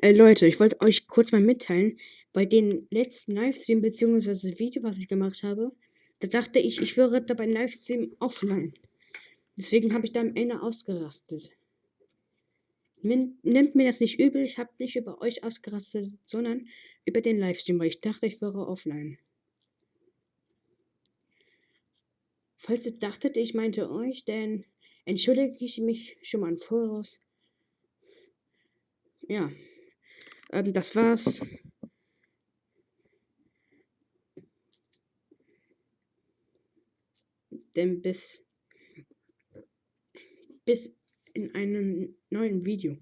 Äh, Leute, ich wollte euch kurz mal mitteilen, bei den letzten Livestream bzw. Video, was ich gemacht habe, da dachte ich, ich wäre da beim Livestream offline. Deswegen habe ich da am Ende ausgerastet. Nimmt mir das nicht übel, ich habe nicht über euch ausgerastet, sondern über den Livestream, weil ich dachte, ich wäre offline. Falls ihr dachtet, ich meinte euch, dann entschuldige ich mich schon mal im Voraus. Ja, ähm, das war's. Denn bis, bis in einem neuen Video.